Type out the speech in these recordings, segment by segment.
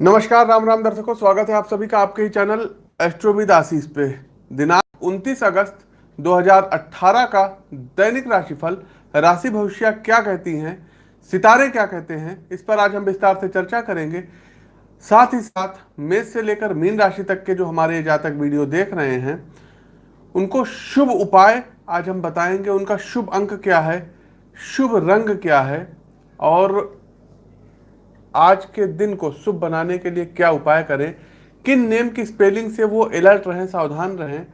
नमस्कार, राम राम दर्शकों, स्वागत है आप सभी का आपके ही चैनल एस्ट्रोविद आशीष पे। दिनांक 29 अगस्त 2018 का दैनिक राशिफल, राशि भविष्य क्या कहती हैं, सितारे क्या कहते हैं, इस पर आज हम विस्तार से चर्चा करेंगे। साथ ही साथ मेष से लेकर मीन राशि तक के जो हमारे जातक वीडियो देख रहे हैं, उनको शुभ उपाय आज हम बताएँगे, उनका शुभ अंक क्या है, शुभ रंग क्या है, और आज के दिन को शुभ बनाने के लिए क्या उपाय करें? किन नेम की स्पेलिंग से वो अलर्ट रहें, सावधान रहें?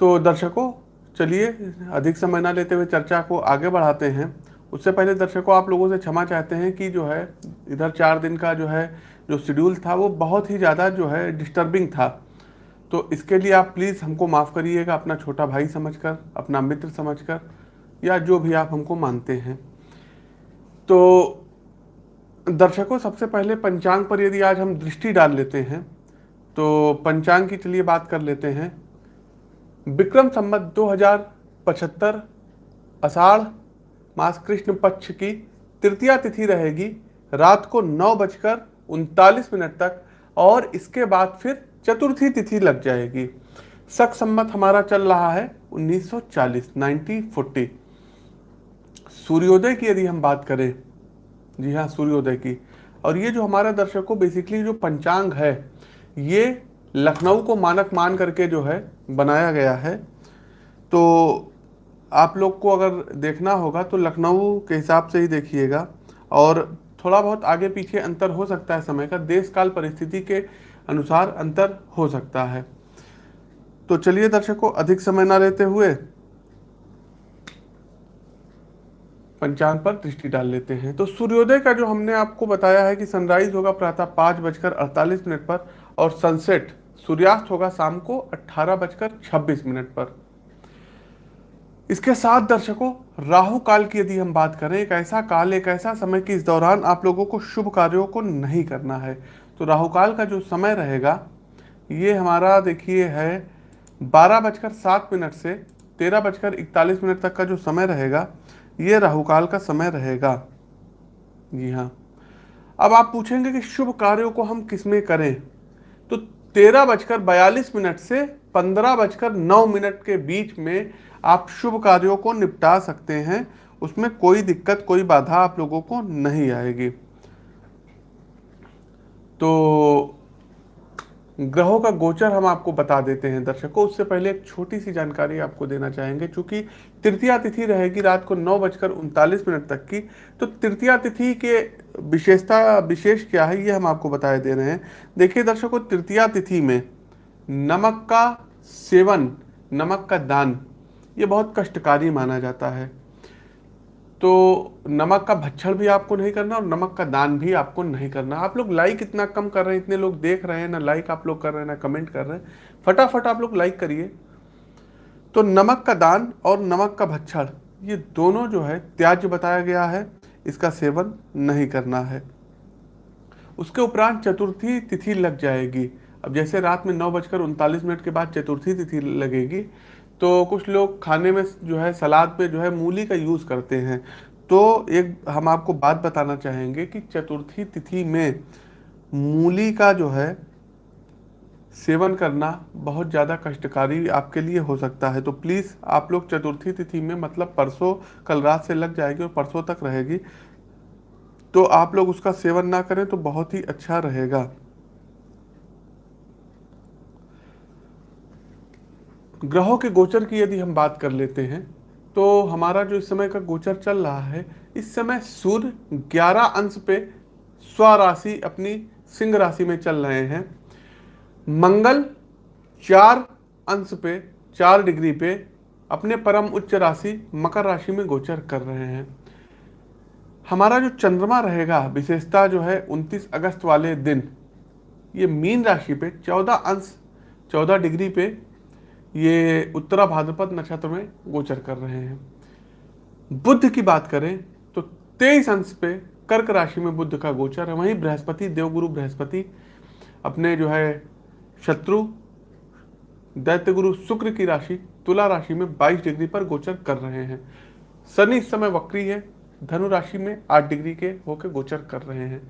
तो दर्शकों, चलिए अधिक समय ना लेते हुए चर्चा को आगे बढ़ाते हैं। उससे पहले दर्शकों, आप लोगों से क्षमा चाहते हैं कि जो है, इधर चार दिन का जो है, जो शेड्यूल था, वो बहुत ही ज़्यादा जो है डिस्टर्बिंग था। तो इसके लिए आप प्लीज़ हमको माफ़ करिएगा, अपना छोटा भाई समझकर, अपना मित्र समझकर, या जो भी आप हमको मानते हैं। तो दर्शकों, सबसे पहले पंचांग पर यदि आज हम दृष्टि डाल लेते हैं तो पंचांग की चलिए बात कर लेते हैं। विक्रम संमत दो हज़ार पचहत्तर, अषाढ़ मास कृष्ण पक्ष की तृतीया तिथि रहेगी, रात को नौ बजकर उनतालीस मिनट तक, और इसके बाद फिर चतुर्थी तिथि लग जाएगी। सख सम्मत हमारा चल रहा है 1940 1940 सूर्योदय की यदि हम बात करें जी हाँ सूर्योदय की। और ये जो हमारा दर्शकों बेसिकली जो पंचांग है, ये लखनऊ को मानक मान करके जो है बनाया गया है। तो आप लोग को अगर देखना होगा तो लखनऊ के हिसाब से ही देखिएगा। और थोड़ा बहुत आगे पीछे अंतर हो सकता है समय का देश काल परिस्थिति के अनुसार अंतर हो सकता है। तो चलिए दर्शकों अधिक समय ना लेते हुए पंचांग पर दृष्टि डाल लेते हैं। तो सूर्योदय का जो हमने आपको बताया है कि सनराइज होगा, प्रातः पाँच बजकर अड़तालीस मिनट पर और सनसेट सूर्यास्त होगा शाम को अट्ठारह बजकर छब्बीस मिनट पर। इसके साथ दर्शकों, राहु काल की यदि हम बात करें, एक ऐसा काल, एक ऐसा समय कि इस दौरान आप लोगों को शुभ कार्यों को नहीं करना है। तो राहु काल का जो समय रहेगा, ये हमारा देखिए है बारह बजकर सात मिनट से तेरह बजकर इकतालीस मिनट तक का जो समय रहेगा ये राहुकाल का समय रहेगा। जी हाँ। अब आप पूछेंगे कि शुभ कार्यों को हम किसमें करें? तो तेरह बजकर बयालीस मिनट से पंद्रह बजकर नौ मिनट के बीच में आप शुभ कार्यों को निपटा सकते हैं। उसमें कोई दिक्कत, कोई बाधा आप लोगों को नहीं आएगी। तो ग्रहों का गोचर हम आपको बता देते हैं, दर्शकों। उससे पहले एक छोटी सी जानकारी आपको देना चाहेंगे। चूँकि तृतीया तिथि रहेगी रात को नौ बजकर उनतालीस मिनट तक की तो तृतीया तिथि के विशेषता, विशेष क्या है, ये हम आपको बताए दे रहे हैं। देखिए दर्शकों, तृतीया तिथि में नमक का सेवन, नमक का दान, ये बहुत कष्टकारी माना जाता है। तो नमक का भच्छड़ भी आपको नहीं करना और नमक का दान भी आपको नहीं करना। आप लोग लाइक इतना कम कर रहे हैं, इतने लोग देख रहे हैं, ना लाइक आप लोग कर रहे हैं, ना कमेंट कर रहे हैं। फटाफट आप लोग लाइक करिए। तो नमक का दान और नमक का भच्छड़ ये दोनों जो है त्याज्य बताया गया है, इसका सेवन नहीं करना है। उसके उपरांत चतुर्थी तिथि लग जाएगी। अब जैसे रात में नौ बजकर उनतालीस मिनट के बाद चतुर्थी तिथि लगेगी तो कुछ लोग खाने में जो है, सलाद पे जो है, मूली का यूज़ करते हैं। तो एक, हम आपको बात बताना चाहेंगे कि चतुर्थी तिथि में मूली का जो है, सेवन करना बहुत ज़्यादा कष्टकारी आपके लिए हो सकता है। तो प्लीज़, आप लोग चतुर्थी तिथि में मतलब परसों, कल रात से लग जाएगी और परसों तक रहेगी। तो आप लोग उसका सेवन ना करें तो बहुत ही अच्छा रहेगा। ग्रहों के गोचर की यदि हम बात कर लेते हैं तो हमारा जो इस समय का गोचर चल रहा है, इस समय सूर्य 11 अंश पे स्वराशि अपनी सिंह राशि में चल रहे हैं। मंगल चार अंश पे, चार डिग्री पे अपने परम उच्च राशि मकर राशि में गोचर कर रहे हैं। हमारा जो चंद्रमा रहेगा, विशेषता जो है 29 अगस्त वाले दिन, ये मीन राशि पे 14 अंश 14 डिग्री पे ये उत्तरा भाद्रपद नक्षत्र में गोचर कर रहे हैं। बुद्ध की बात करें तो तेईस अंश पे कर्क राशि में बुद्ध का गोचर है। वहीं बृहस्पति, देवगुरु बृहस्पति अपने जो है शत्रु दैत्य गुरु शुक्र की राशि, तुला राशि में 22 डिग्री पर गोचर कर रहे हैं। शनि इस समय वक्री है, धनु राशि में 8 डिग्री के होकर गोचर कर रहे हैं।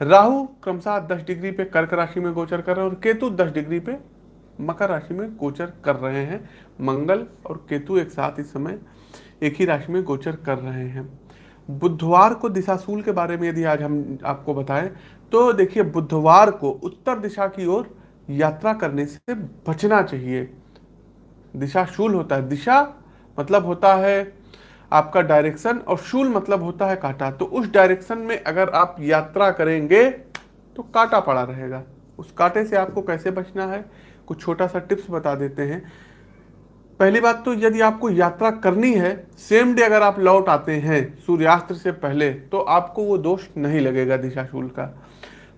राहु क्रमशः दस डिग्री पे कर्क राशि में गोचर कर रहे हैं और केतु दस डिग्री पे मकर राशि में गोचर कर रहे हैं। मंगल और केतु एक साथ इस समय एक ही राशि में गोचर कर रहे हैं। बुधवार को दिशाशूल के बारे में यदि आज हम आपको बताएँ तो देखिए बुधवार को उत्तर दिशा की ओर यात्रा करने से बचना चाहिए। दिशाशूल होता है। दिशा मतलब होता है आपका डायरेक्शन और शूल मतलब होता है कांटा। तो उस डायरेक्शन में अगर आप यात्रा करेंगे तो कांटा पड़ा रहेगा। उस कांटे से आपको कैसे बचना है? कुछ छोटा सा टिप्स बता देते हैं। पहली बात तो यदि आपको यात्रा करनी है सेम डे अगर आप लौट आते हैं सूर्यास्त से पहले तो आपको वो दोष नहीं लगेगा दिशाशूल का।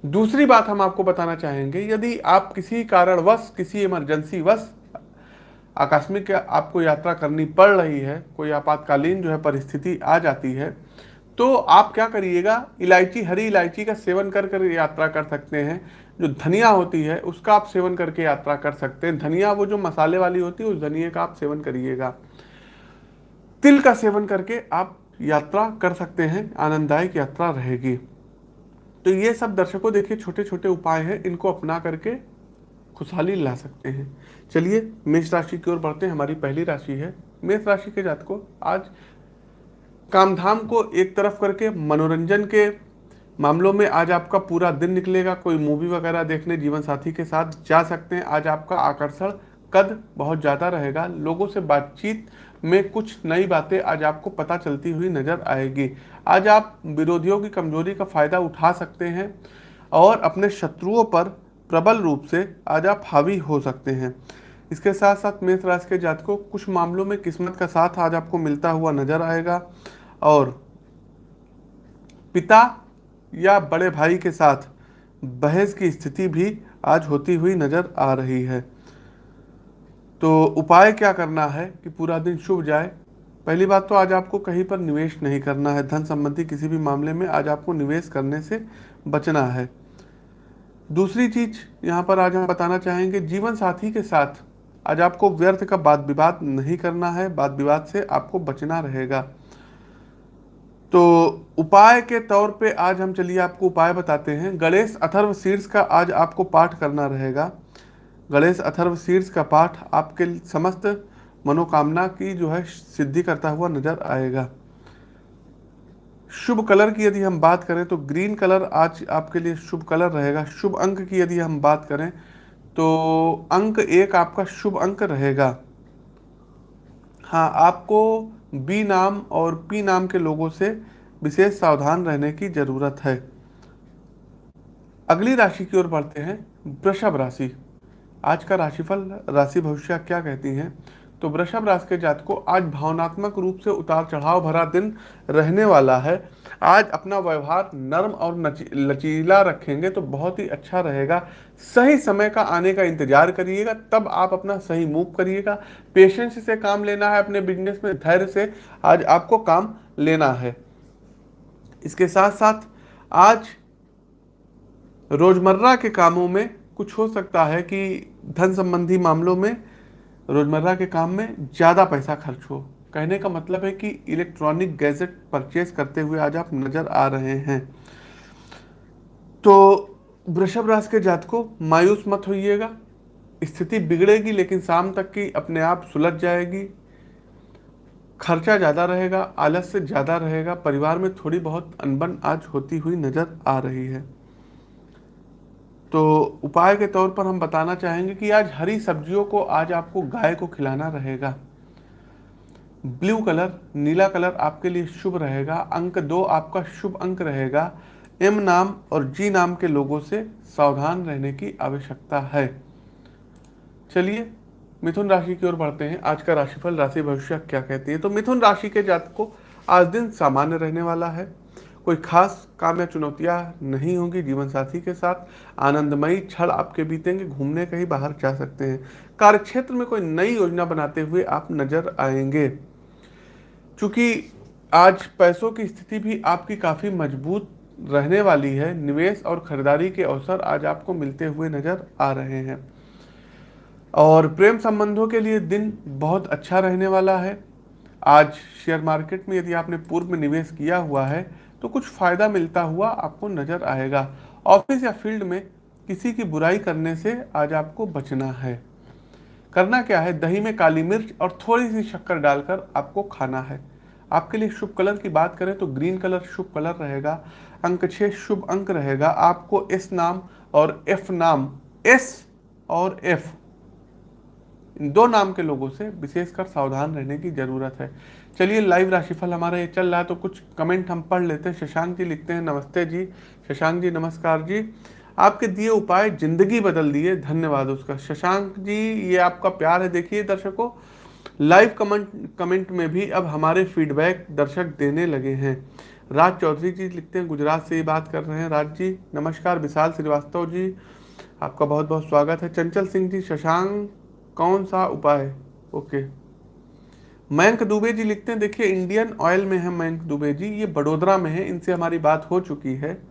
दूसरी बात हम आपको बताना चाहेंगे, यदि आप किसी कारणवश, किसी इमरजेंसी वश आकस्मिक आपको यात्रा करनी पड़ रही है, कोई आपातकालीन जो है परिस्थिति आ जाती है तो आप क्या करिएगा, इलायची, हरी इलायची का सेवन कर कर यात्रा कर सकते हैं। जो धनिया होती है, उसका आप सेवन करके यात्रा कर सकते हैं। धनिया, वो जो मसाले वाली होती है, उस धनिया का आप सेवन करिएगा। तिल का सेवन करके आप यात्रा कर सकते हैं, आनंददायक यात्रा रहेगी। तो ये सब दर्शकों, देखिए छोटे छोटे उपाय हैं, इनको अपना करके खुशहाली ला सकते हैं। चलिए, मेष राशि की ओर बढ़ते हैं। हमारी पहली राशि है। मेष राशि के जातकों, आज कामधाम को एक तरफ़ करके मनोरंजन के मामलों में आज आपका पूरा दिन निकलेगा। कोई मूवी वगैरह देखने, जीवन साथी के साथ जा सकते हैं। आज आपका आकर्षण कद बहुत ज़्यादा रहेगा। लोगों से बातचीत में कुछ नई बातें आज आपको पता चलती हुई नज़र आएगी। आज आप विरोधियों की कमज़ोरी का फ़ायदा उठा सकते हैं और अपने शत्रुओं पर प्रबल रूप से आज आप हावी हो सकते हैं। इसके साथ साथ मेष राशि के जातकों, कुछ मामलों में किस्मत का साथ आज आपको मिलता हुआ नज़र आएगा। और पिता या बड़े भाई के साथ बहस की स्थिति भी आज होती हुई नज़र आ रही है। तो उपाय क्या करना है कि पूरा दिन शुभ जाए? पहली बात तो आज आपको कहीं पर निवेश नहीं करना है। धन संबंधी किसी भी मामले में आज आपको निवेश करने से बचना है। दूसरी चीज़ यहाँ पर आज हम बताना चाहेंगे, जीवन साथी के साथ आज आपको व्यर्थ का वाद विवाद नहीं करना है। वाद विवाद से आपको बचना रहेगा। तो उपाय के तौर पे आज हम चलिए आपको उपाय बताते हैं। गणेश अथर्व शीर्ष का आज आपको पाठ करना रहेगा। गणेश अथर्व शीर्ष का पाठ आपके समस्त मनोकामना की जो है सिद्धि करता हुआ नज़र आएगा। शुभ कलर की यदि हम बात करें तो ग्रीन कलर आज आपके लिए शुभ कलर रहेगा। शुभ अंक की यदि हम बात करें तो अंक एक आपका शुभ अंक रहेगा। हाँ आपको बी नाम और पी नाम के लोगों से विशेष सावधान रहने की ज़रूरत है। अगली राशि की ओर बढ़ते हैं, वृषभ राशि। आज का राशिफल, राशि भविष्य क्या कहती है? तो वृषभ राशि के जात को आज भावनात्मक रूप से उतार चढ़ाव भरा दिन रहने वाला है। आज अपना व्यवहार नर्म और लचीला रखेंगे तो बहुत ही अच्छा रहेगा। सही समय का आने का इंतज़ार करिएगा, तब आप अपना सही मूव करिएगा। पेशेंस से काम लेना है अपने बिज़नेस में, धैर्य से आज आपको काम लेना है। इसके साथ साथ आज रोज़मर्रा के कामों में कुछ हो सकता है कि धन संबंधी मामलों में रोज़मर्रा के काम में ज़्यादा पैसा खर्च हो। कहने का मतलब है कि इलेक्ट्रॉनिक गैजेट परचेज करते हुए आज आप नज़र आ रहे हैं। तो वृषभ राशि के जात को मायूस मत होइएगा। स्थिति बिगड़ेगी, लेकिन शाम तक की अपने आप सुलझ जाएगी। खर्चा ज़्यादा रहेगा आलस से ज़्यादा रहेगा, परिवार में थोड़ी बहुत अनबन आज होती हुई नज़र आ रही है। तो उपाय के तौर पर हम बताना चाहेंगे कि आज हरी सब्जियों को आज आपको गाय को खिलाना रहेगा। ब्लू कलर, नीला कलर आपके लिए शुभ रहेगा, अंक दो आपका शुभ अंक रहेगा। एम नाम और जी नाम के लोगों से सावधान रहने की आवश्यकता है। चलिए, मिथुन राशि की ओर बढ़ते हैं। आज का राशिफल, राशि भविष्य क्या कहती है? तो मिथुन राशि के जातक को आज दिन सामान्य रहने वाला है। कोई खास काम या चुनौतियाँ नहीं होंगी जीवन साथी के साथ। आनंदमयी क्षण आपके बीतेंगे, घूमने कहीं बाहर जा सकते हैं। कार्यक्षेत्र में कोई नई योजना बनाते हुए आप नज़र आएँगे। चूँकि आज पैसों की स्थिति भी आपकी काफ़ी मज़बूत रहने वाली है। निवेश और खरीदारी के अवसर आज आपको मिलते हुए नज़र आ रहे हैं। और प्रेम संबंधों के लिए दिन बहुत अच्छा रहने वाला है। आज शेयर मार्केट में यदि आपने पूर्व में निवेश किया हुआ है तो कुछ फ़ायदा मिलता हुआ आपको नज़र आएगा। ऑफ़िस या फ़ील्ड में किसी की बुराई करने से आज आपको बचना है। करना क्या है? दही में काली मिर्च और थोड़ी सी शक्कर डालकर आपको खाना है। आपके लिए शुभ कलर की बात करें तो ग्रीन कलर शुभ कलर रहेगा, अंक छः शुभ अंक रहेगा। आपको एस नाम और एफ़ नाम, एस और एफ़, इन दो नाम के लोगों से विशेषकर सावधान रहने की ज़रूरत है। चलिए, लाइव राशिफल हमारा ये चल रहा है तो कुछ कमेंट हम पढ़ लेते हैं। शशांक जी लिखते हैं, नमस्ते जी। शशांक जी, नमस्कार जी। आपके दिए उपाय, ज़िंदगी बदल दिए धन्यवाद उसका। शशांक जी, ये आपका प्यार है। देखिए दर्शकों लाइव कमेंट कमेंट में भी अब हमारे फीडबैक दर्शक देने लगे हैं। राज चौधरी जी लिखते हैं, गुजरात से ही बात कर रहे हैं। राज जी, नमस्कार, विशाल श्रीवास्तव जी। आपका बहुत बहुत स्वागत है। चंचल सिंह जी, शशांक, कौन सा उपाय? ओके। मयंक दुबे जी लिखते हैं, देखिए इंडियन ऑयल में है मयंक दुबे जी, ये बड़ोदरा में है, इनसे हमारी बात हो चुकी है।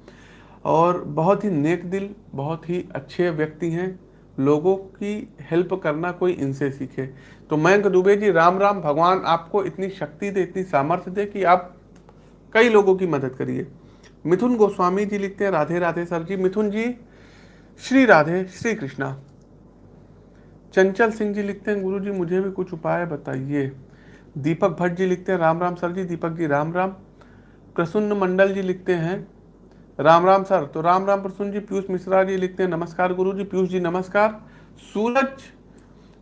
और बहुत ही नेक दिल, बहुत ही अच्छे व्यक्ति हैं। लोगों की हेल्प करना कोई इनसे सीखे। तो मयंक दुबे जी, राम राम, भगवान आपको इतनी शक्ति दे, इतनी सामर्थ्य दे कि आप कई लोगों की मदद करिए। मिथुन गोस्वामी जी लिखते हैं, राधे राधे सर जी। मिथुन जी, श्री राधे, श्री कृष्णा। चंचल सिंह जी लिखते हैं, गुरु जी, मुझे भी कुछ उपाय बताइए। दीपक भट्ट जी लिखते हैं, राम राम सर जी, दीपक जी, राम राम। प्रसन्न मंडल जी लिखते हैं राम राम सर तो राम राम प्रसून जी, पीयूष मिश्रा जी लिखते हैं, नमस्कार गुरु जी, पीयूष जी नमस्कार। सूरज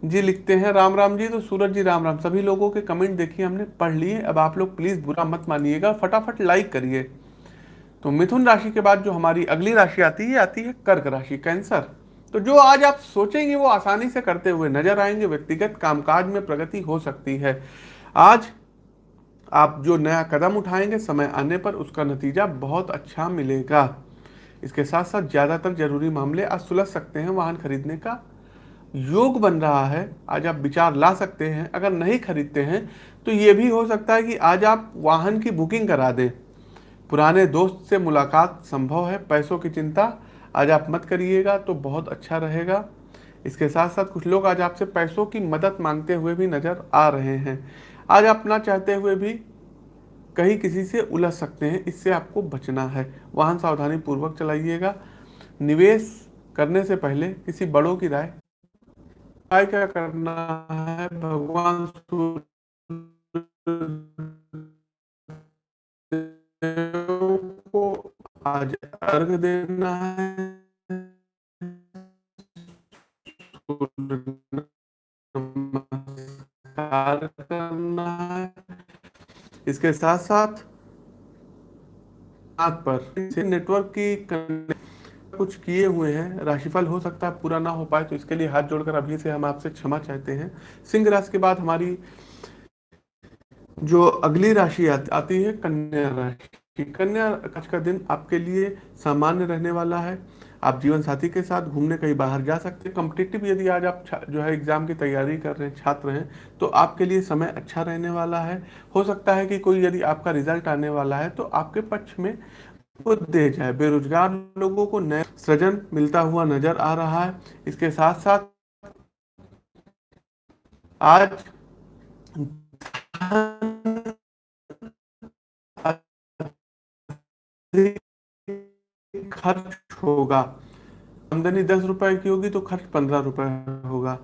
जी लिखते हैं, राम राम जी तो सूरज जी, राम राम, सभी लोगों के कमेंट देखिए, हमने पढ़ लिए, अब आप लोग प्लीज़ बुरा मत मानिएगा, फटाफट लाइक करिए। तो मिथुन राशि के बाद जो हमारी अगली राशि आती है आती है कर्क राशि, कैंसर। तो जो आज आप सोचेंगे, वो आसानी से करते हुए नज़र आएँगे, व्यक्तिगत कामकाज में प्रगति हो सकती है। आज आप जो नया कदम उठाएँगे, समय आने पर उसका नतीजा बहुत अच्छा मिलेगा। इसके साथ साथ ज़्यादातर ज़रूरी मामले आज सुलझ सकते हैं, वाहन खरीदने का योग बन रहा है। आज आप विचार ला सकते हैं, अगर नहीं खरीदते हैं तो ये भी हो सकता है कि आज आप वाहन की बुकिंग करा दें। पुराने दोस्त से मुलाकात संभव है, पैसों की चिंता आज आप मत करिएगा तो बहुत अच्छा रहेगा। इसके साथ साथ कुछ लोग आज आपसे पैसों की मदद मांगते हुए भी नज़र आ रहे हैं। आज आप ना चाहते हुए भी कहीं किसी से उलझ सकते हैं, इससे आपको बचना है। वाहन सावधानी पूर्वक चलाइएगा। निवेश करने से पहले किसी बड़ों की राय। राय क्या करना है? भगवान को आज अर्घ देना है। करना है। इसके साथ साथ पर नेटवर्क की कुछ किए हुए हैं। राशिफल हो सकता है, पूरा ना हो पाए तो इसके लिए हाथ जोड़कर अभी से हम आपसे क्षमा चाहते हैं। सिंह राशि के बाद हमारी जो अगली राशि आती है, कन्या राशि। कन्या राशि का दिन आपके लिए सामान्य रहने वाला है। आप जीवन साथी के साथ घूमने कहीं बाहर जा सकते हैं। कम्पिटिटिव यदि आज आप जो है एग्ज़ाम की तैयारी कर रहे हैं, छात्र हैं तो आपके लिए समय अच्छा रहने वाला है। हो सकता है कि कोई यदि आपका रिज़ल्ट आने वाला है तो आपके पक्ष में वो दे जाए। बेरोजगार लोगों को नया सृजन मिलता हुआ नज़र आ रहा है। इसके साथ साथ आज खर्च होगा। आमदनी दस रुपए की होगी तो खर्च पंद्रह रुपए होगा।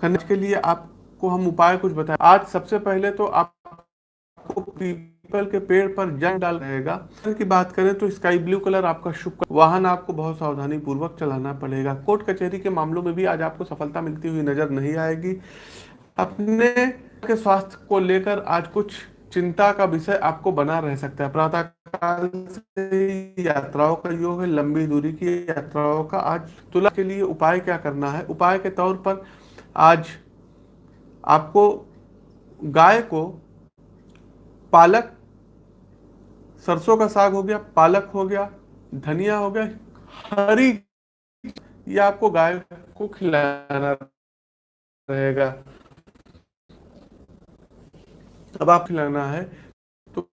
खर्च के लिए आपको हम उपाय कुछ बताए। आज सबसे पहले तो आपको पीपल के पेड़ पर जंग डाल रहेगा। की बात करें तो स्काई ब्लू कलर आपका शुभ वाहन आपको बहुत सावधानी पूर्वक चलाना पड़ेगा। कोर्ट कचहरी के मामलों में भी आज आपको सफलता मिलती हुई नज़र नहीं आएगी। अपने के स्वास्थ्य को लेकर आज कुछ चिंता का विषय आपको बना रह सकता है। प्रातः काल से यात्राओं का योग है, लंबी दूरी की यात्राओं का। आज तुला के लिए उपाय क्या करना है? उपाय के तौर पर आज आपको गाय को पालक, सरसों का साग हो गया, पालक हो गया, धनिया हो गया, हरी ये आपको गाय को खिलाना रहेगा। अब आप खिलाना है। तो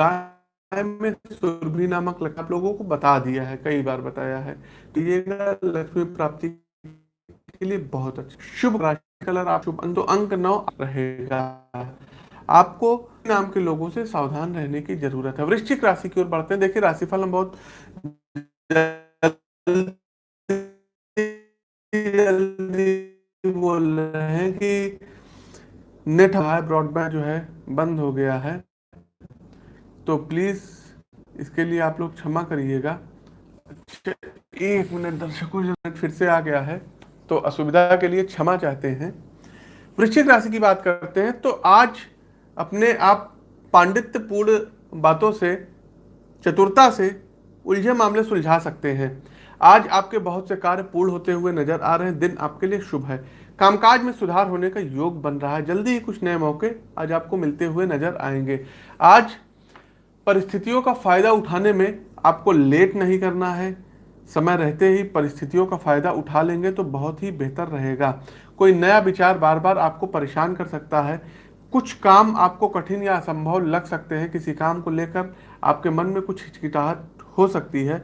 गाय में सुरभि नामक लक्षण आप लोगों को बता दिया है, कई बार बताया है। तो ये लक्ष्मी प्राप्ति के लिए बहुत अच्छा। शुभ राशि कलर आप शुभ तो अंक नौ रहेगा। आपको नाम के लोगों से सावधान रहने की ज़रूरत है। वृश्चिक राशि की ओर बढ़ते हैं। देखिए, राशिफल हम बहुत जल्दी बोल रहे हैं कि नेट हमारा ब्रॉडबैंड जो है बंद हो गया है। तो प्लीज़ इसके लिए आप लोग क्षमा करिएगा। एक मिनट दर्शकों फिर से आ गया है तो असुविधा के लिए क्षमा चाहते हैं। वृश्चिक राशि की बात करते हैं तो आज अपने आप पांडित्यपूर्ण बातों से, चतुरता से उलझे मामले सुलझा सकते हैं। आज आपके बहुत से कार्य पूर्ण होते हुए नज़र आ रहे हैं। दिन आपके लिए शुभ है। कामकाज में सुधार होने का योग बन रहा है। जल्दी ही कुछ नए मौके आज आपको मिलते हुए नज़र आएँगे। आज परिस्थितियों का फ़ायदा उठाने में आपको लेट नहीं करना है। समय रहते ही परिस्थितियों का फ़ायदा उठा लेंगे तो बहुत ही बेहतर रहेगा। कोई नया विचार बार बार आपको परेशान कर सकता है। कुछ काम आपको कठिन या असंभव लग सकते हैं किसी काम को लेकर। आपके मन में कुछ हिचकिटाहट हो सकती है।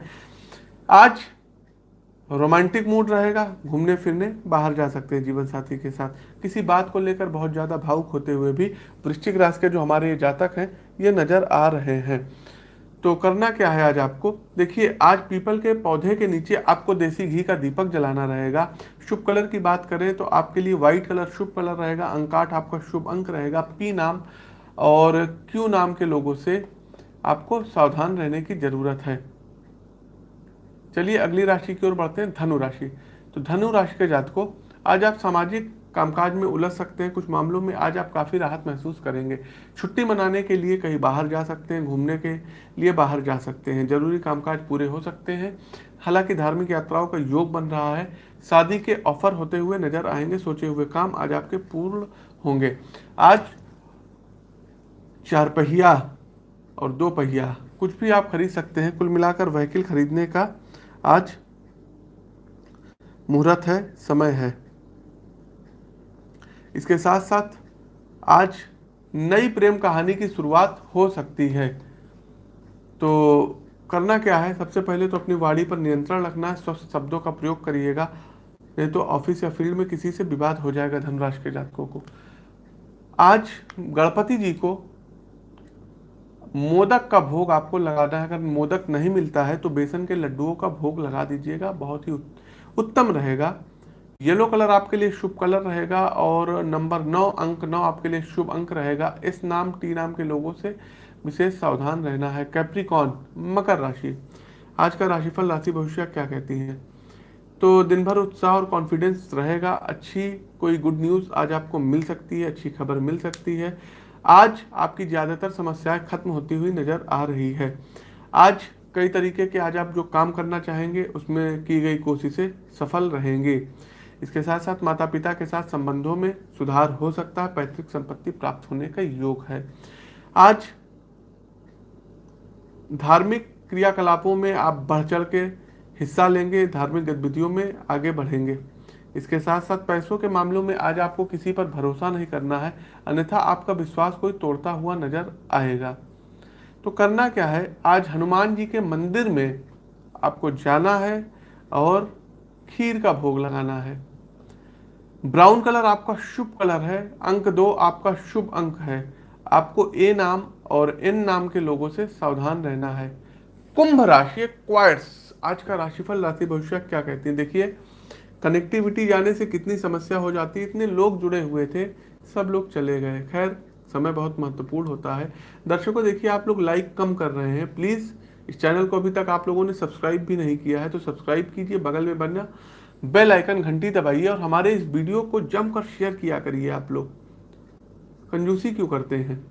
आज रोमांटिक मूड रहेगा, घूमने फिरने, बाहर जा सकते हैं जीवन साथी के साथ। किसी बात को लेकर बहुत ज़्यादा भावुक होते हुए भी वृश्चिक राशि के जो हमारे ये जातक हैं, ये नज़र आ रहे हैं। तो करना क्या है आज आपको? देखिए, आज पीपल के पौधे के नीचे आपको देसी घी का दीपक जलाना रहेगा। शुभ कलर की बात करें तो आपके लिए व्हाइट कलर शुभ कलर रहेगा अंकाठ आपका शुभ अंक रहेगा पी नाम और क्यू नाम के लोगों से आपको सावधान रहने की ज़रूरत है। चलिए अगली राशि की ओर बढ़ते हैं, धनु राशि। तो धनु राशि के जातकों, आज आप सामाजिक कामकाज में उलझ सकते हैं, कुछ मामलों में आज आप काफ़ी राहत महसूस करेंगे। छुट्टी मनाने के लिए कहीं बाहर जा सकते हैं, घूमने के लिए बाहर जा सकते हैं, ज़रूरी कामकाज पूरे हो सकते हैं। हालाँकि धार्मिक यात्राओं का योग बन रहा है, शादी के ऑफ़र होते हुए नज़र आएँगे, सोचे हुए काम आज आपके पूर्ण होंगे। आज चार पहिया और दो पहिया, कुछ भी आप खरीद सकते हैं, कुल मिलाकर व्हीकल खरीदने का आज मुहूर्त है, समय है। इसके साथ साथ आज नई प्रेम कहानी की शुरुआत हो सकती है। तो करना क्या है? सबसे पहले तो अपनी वाणी पर नियंत्रण रखना है स्वस्थ शब्दों का प्रयोग करिएगा, नहीं तो ऑफ़िस या फ़ील्ड में किसी से विवाद हो जाएगा धनराशि के जातकों को। आज गणपति जी को मोदक का भोग आपको लगाना है, अगर मोदक नहीं मिलता है तो बेसन के लड्डुओं का भोग लगा दीजिएगा, बहुत ही उत्तम रहेगा। येलो कलर आपके लिए शुभ कलर रहेगा और नंबर नौ, अंक नौ आपके लिए शुभ अंक रहेगा। इस नाम, टी नाम के लोगों से विशेष सावधान रहना है। कैप्रिकॉन मकर राशि। आज का राशिफल राशि भविष्य क्या कहती है? तो दिन भर उत्साह और कॉन्फिडेंस रहेगा। अच्छी कोई गुड न्यूज़ आज आपको मिल सकती है, अच्छी खबर मिल सकती है। आज आपकी ज़्यादातर समस्याएँ खत्म होती हुई नज़र आ रही है। आज कई तरीके के आज आप जो काम करना चाहेंगे, उसमें की गई कोशिशें सफल रहेंगे। इसके साथ साथ माता पिता के साथ संबंधों में सुधार हो सकता है, पैतृक संपत्ति प्राप्त होने का योग है। आज धार्मिक क्रियाकलापों में आप बढ़ चढ़ के हिस्सा लेंगे, धार्मिक गतिविधियों में आगे बढ़ेंगे। इसके साथ साथ पैसों के मामलों में आज आपको किसी पर भरोसा नहीं करना है, अन्यथा आपका विश्वास कोई तोड़ता हुआ नज़र आएगा। तो करना क्या है? आज हनुमान जी के मंदिर में आपको जाना है और खीर का भोग लगाना है। ब्राउन कलर आपका शुभ कलर है, अंक दो आपका शुभ अंक है। आपको ए नाम और एन नाम के लोगों से सावधान रहना है। कुंभ राशि क्वाइट्स आज का राशिफल, राशि भविष्य क्या कहती है? देखिए कनेक्टिविटी जाने से कितनी समस्या हो जाती इतने लोग जुड़े हुए थे, सब लोग चले गए। खैर, समय बहुत महत्वपूर्ण होता है। दर्शकों, देखिए, आप लोग लाइक कम कर रहे हैं। प्लीज़ इस चैनल को अभी तक आप लोगों ने सब्सक्राइब भी नहीं किया है तो सब्सक्राइब कीजिए, बगल में बनना बेल आइकन घंटी दबाइए और हमारे इस वीडियो को जमकर शेयर किया करिए आप लोग। कंजूसी क्यों करते हैं?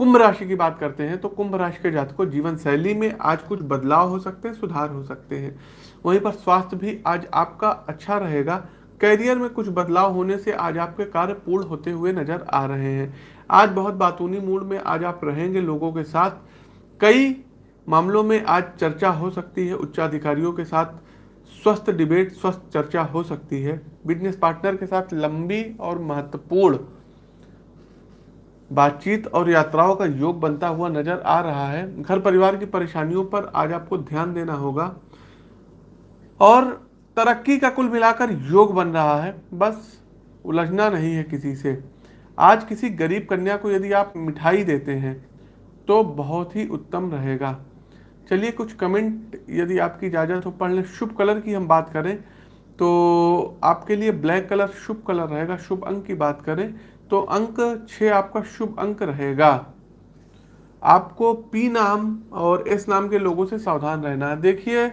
कुंभ राशि की बात करते हैं तो कुंभ राशि के जातकों जीवन शैली में आज कुछ बदलाव हो सकते हैं, सुधार हो सकते हैं। वहीं पर स्वास्थ्य भी आज आपका अच्छा रहेगा। कैरियर में कुछ बदलाव होने से आज आपके कार्य पूर्ण होते हुए नज़र आ रहे हैं। आज बहुत बातूनी मूड में आज आप रहेंगे लोगों के साथ। कई मामलों में आज चर्चा हो सकती है उच्चाधिकारियों के साथ। स्वस्थ डिबेट, स्वस्थ चर्चा हो सकती है। बिज़नेस पार्टनर के साथ लंबी और महत्वपूर्ण बातचीत और यात्राओं का योग बनता हुआ नज़र आ रहा है। घर परिवार की परेशानियों पर आज आपको ध्यान देना होगा। और तरक्की का कुल मिलाकर योग बन रहा है। बस उलझना नहीं है किसी से। आज किसी गरीब कन्या को यदि आप मिठाई देते हैं तो बहुत ही उत्तम रहेगा। चलिए कुछ कमेंट, यदि आपकी इजाज़त हो। पढ़ लें, शुभ कलर की हम बात करें तो आपके लिए ब्लैक कलर शुभ कलर रहेगा। शुभ अंक की बात करें तो अंक छः आपका शुभ अंक रहेगा। आपको पी नाम और एस नाम के लोगों से सावधान रहना है। देखिए,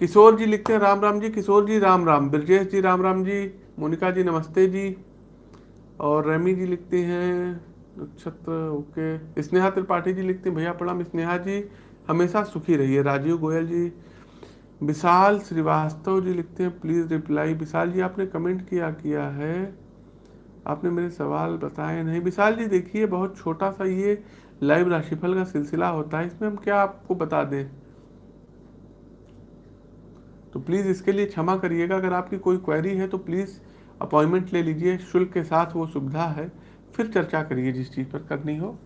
किशोर जी लिखते हैं, राम राम जी, किशोर जी, राम राम। ब्रजेश जी, राम राम जी, मोनिका जी, नमस्ते जी। और रेमी जी लिखते हैं, नक्षत्र, ओके। स्नेहा त्रिपाठी जी लिखते हैं, भैया प्रणाम, स्नेहा जी, हमेशा सुखी रहिए। राजीव गोयल जी, विशाल श्रीवास्तव जी लिखते हैं प्लीज़ रिप्लाई विशाल जी, आपने कमेंट किया किया है। आपने मेरे सवाल बताए नहीं। विशाल जी, देखिए, बहुत छोटा सा ये लाइव राशिफल का सिलसिला होता है, इसमें हम क्या आपको बता दें? तो प्लीज़ इसके लिए क्षमा करिएगा, अगर आपकी कोई क्वेरी है तो प्लीज़ अपॉइंटमेंट ले लीजिए, शुल्क के साथ वो सुविधा है, फिर चर्चा करिए जिस चीज़ पर करनी हो।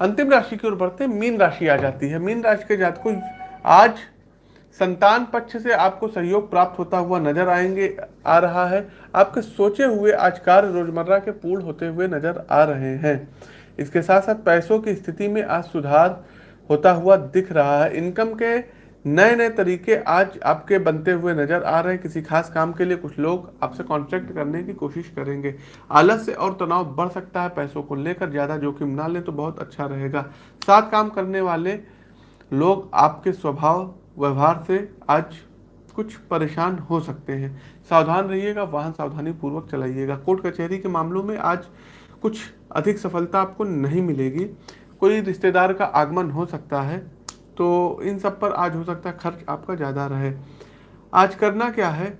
अंतिम राशि की ओर बढ़ते मीन राशि आ जाती है। मीन राशि के जात आज संतान पक्ष से आपको सहयोग प्राप्त होता हुआ नज़र आएँगे, आ रहा है। आपके सोचे हुए आज कार्य रोज़मर्रा के पूर्ण होते हुए नज़र आ रहे हैं। इसके साथ साथ पैसों की स्थिति में आज सुधार होता हुआ दिख रहा है। इनकम के नए नए तरीके आज आपके बनते हुए नज़र आ रहे हैं। किसी खास काम के लिए कुछ लोग आपसे कॉन्ट्रैक्ट करने की कोशिश करेंगे। आलस्य और तनाव बढ़ सकता है पैसों को लेकर। ज़्यादा जोखिम ना लें तो बहुत अच्छा रहेगा। साथ काम करने वाले लोग आपके स्वभाव व्यवहार से आज कुछ परेशान हो सकते हैं। सावधान रहिएगा, वाहन सावधानी पूर्वक चलाइएगा। कोर्ट कचहरी के मामलों में आज कुछ अधिक सफलता आपको नहीं मिलेगी। कोई रिश्तेदार का आगमन हो सकता है तो इन सब पर आज हो सकता है खर्च आपका ज़्यादा रहे। आज करना क्या है?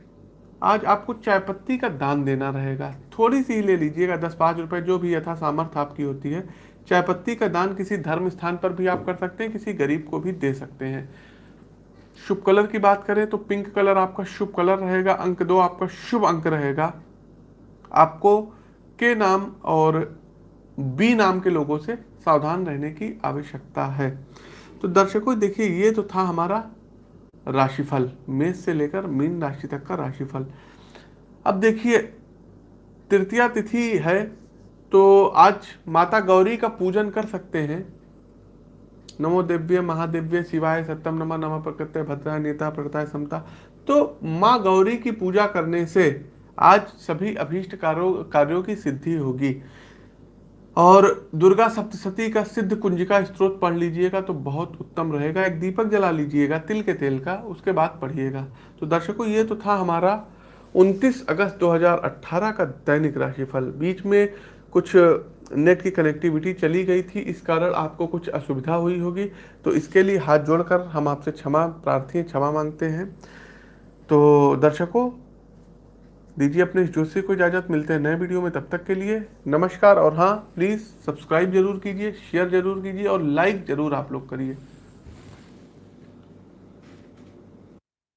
आज आपको चाय पत्ती का दान देना रहेगा। थोड़ी सी ले लीजिएगा, दस पाँच रुपए जो भी यथा सामर्थ्य आपकी होती है। चाय पत्ती का दान किसी धर्म स्थान पर भी आप कर सकते हैं, किसी गरीब को भी दे सकते हैं। शुभ कलर की बात करें तो पिंक कलर आपका शुभ कलर रहेगा, अंक दो आपका शुभ अंक रहेगा। आपको के नाम और बी नाम के लोगों से सावधान रहने की आवश्यकता है। तो दर्शकों, देखिए, ये तो था हमारा राशिफल, मेष से लेकर मीन राशि तक का राशिफल। अब देखिए, तृतीया तिथि है तो आज माता गौरी का पूजन कर सकते हैं। नमो दिव्य महादिव्य शिवाय सत्यम नमा नम प्रकृत्य भद्रा नेता प्रकृता समता। तो माँ गौरी की पूजा करने से आज सभी अभीष्ट कार्यों कार्यों की सिद्धि होगी। और दुर्गा सप्तशती का सिद्ध कुंजिका स्त्रोत पढ़ लीजिएगा तो बहुत उत्तम रहेगा। एक दीपक जला लीजिएगा, तिल के तेल का, उसके बाद पढ़िएगा। तो दर्शकों, ये तो था हमारा 29 अगस्त 2018 का दैनिक राशिफल। बीच में कुछ नेट की कनेक्टिविटी चली गई थी, इस कारण आपको कुछ असुविधा हुई होगी। तो इसके लिए हाथ जोड़कर हम आपसे क्षमा प्रार्थी, क्षमा मांगते हैं। तो दर्शकों, दीजिए अपने इस जोशी को इजाज़त, मिलते हैं नए वीडियो में, तब तक के लिए नमस्कार। और हाँ प्लीज़ सब्सक्राइब ज़रूर कीजिए शेयर ज़रूर कीजिए और लाइक ज़रूर आप लोग करिए।